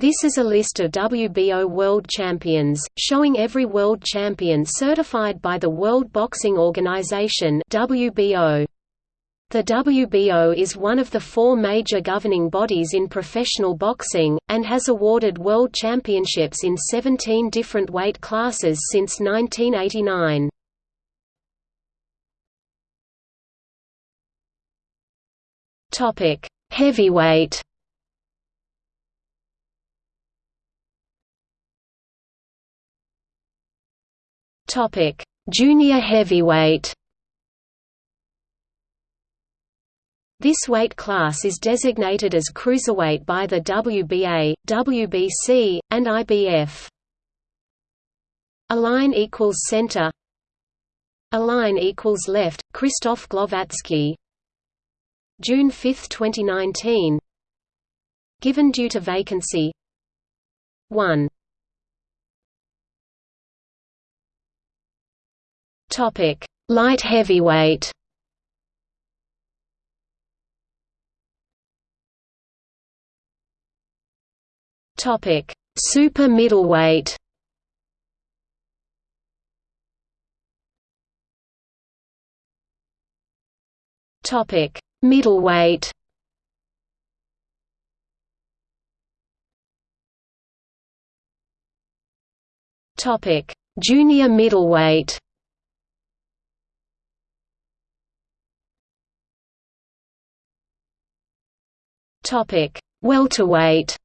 This is a list of WBO world champions, showing every world champion certified by the World Boxing Organization WBO. The WBO is one of the four major governing bodies in professional boxing, and has awarded world championships in 17 different weight classes since 1989. Heavyweight Topic: Junior heavyweight. This weight class is designated as cruiserweight by the WBA, WBC, and IBF. Align equals center. Align equals left. Krzysztof Głowacki. June 5, 2019. Given due to vacancy. 1. Topic: Light heavyweight. Topic: Super middleweight. Topic: Middleweight. Topic: Junior middleweight. Topic: Welterweight.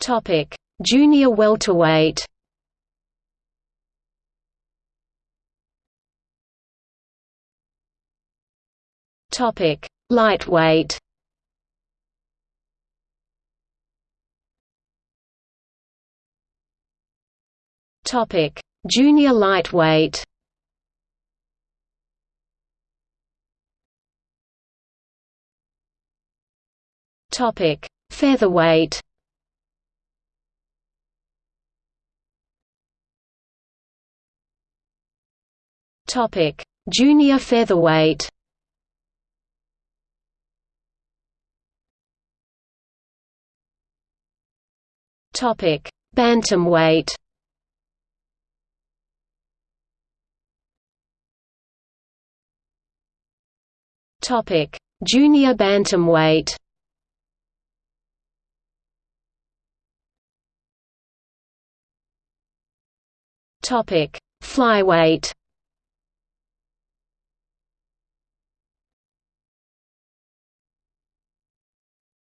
Topic: Junior welterweight. Topic: Lightweight. Topic: Junior lightweight. Topic: Featherweight. Topic: Junior featherweight. Topic: Bantamweight. Topic: Junior bantamweight. Topic: Flyweight.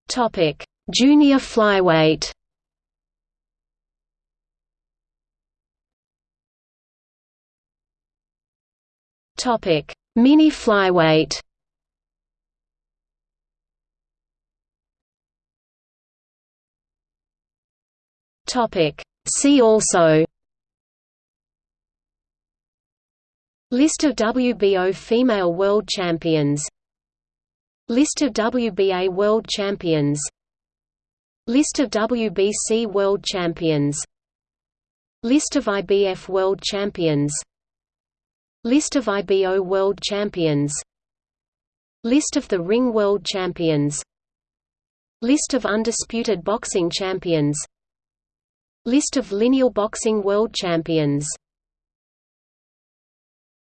Topic: Junior flyweight. Topic: Mini flyweight. Topic: See also List of WBO female world champions. List of WBA world champions. List of WBC world champions. List of IBF world champions. List of IBO world champions. List of the Ring world champions. List of undisputed boxing champions. List of lineal boxing world champions